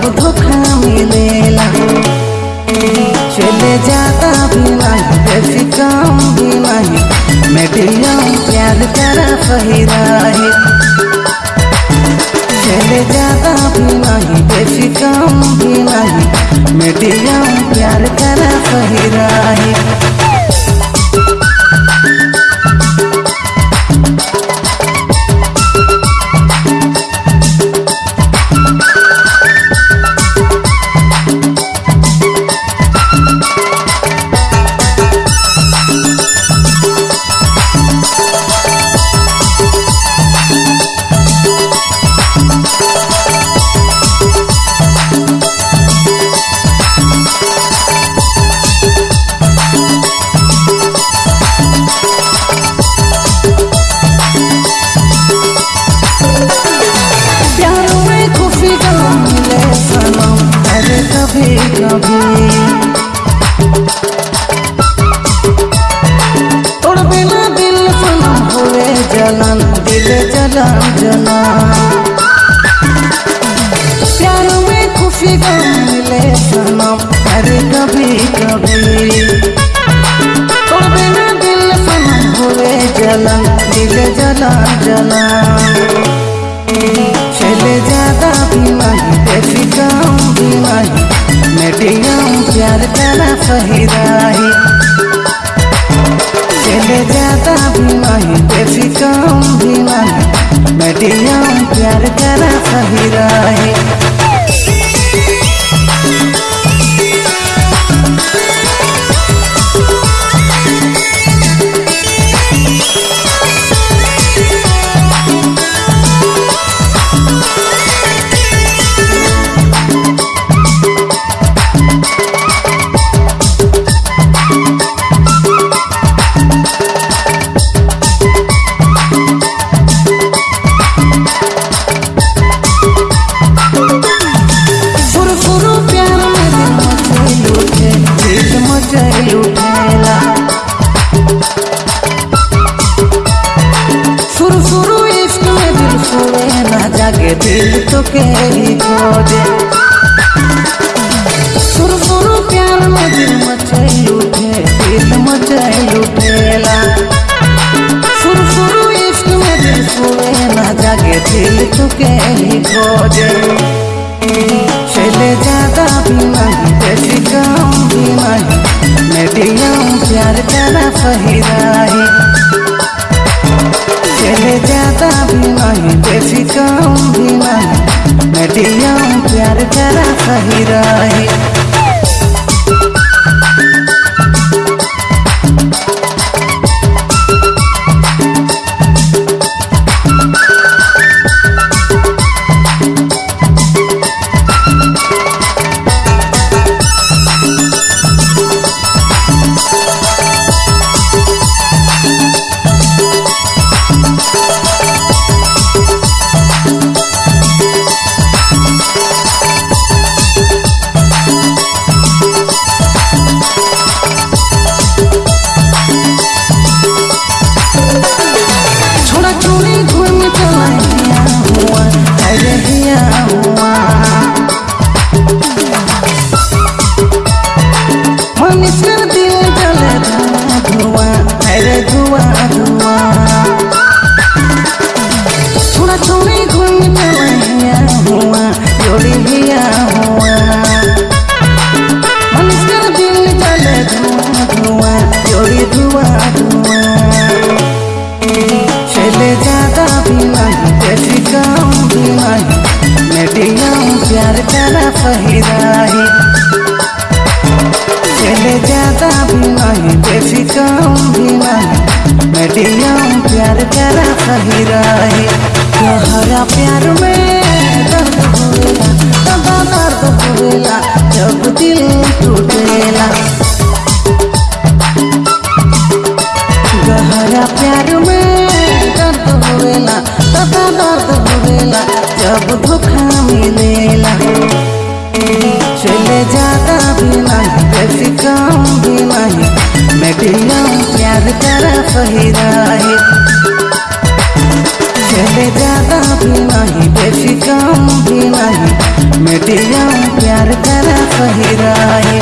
जब धोखा मिलेला चले जाता भी नहीं बेसी कम भी नहीं। मीडियम प्यार करा सही रहे चले जाता भी नहीं बेसी कम भी नहीं। मीडियम प्यार करा सही रहे जलन दिल जलन जलन प्यार में खुशी गम मिले सनम अरे कभी कभी। तोड़ बिना दिल सनम हुए जलन दिल जलन जलन चले ज़्यादा भी नहीं बेसी कम भी नहीं। मीडियम प्यार करा सही रही। चले ज़्यादा भी नहीं बेसी कम भी नहीं। मीडियम प्यार करा सही रही। के ही फुरु प्यार में दिल मचे लूटे दिल मचे लूटेला फुर फुरु इश्क में दिल सोए, ना जागे दिल तो के ही। चले जाता भी नहीं बेसी कम भी नहीं। मीडियम प्यार करा सही प्यार करा सही रहे। तोहरा प्यार में जब दिल टूटेला। गहरा प्यार में दर्द होवेला सदा दर्द होवेला जब धोखा मिलेला। चले जाता भी नहीं बेसी कम भी नहीं, मैं प्यार करा सही रहे। चले ज़्यादा भी नहीं बेसी कम भी नहीं। मीडियम प्यार करा सही रहे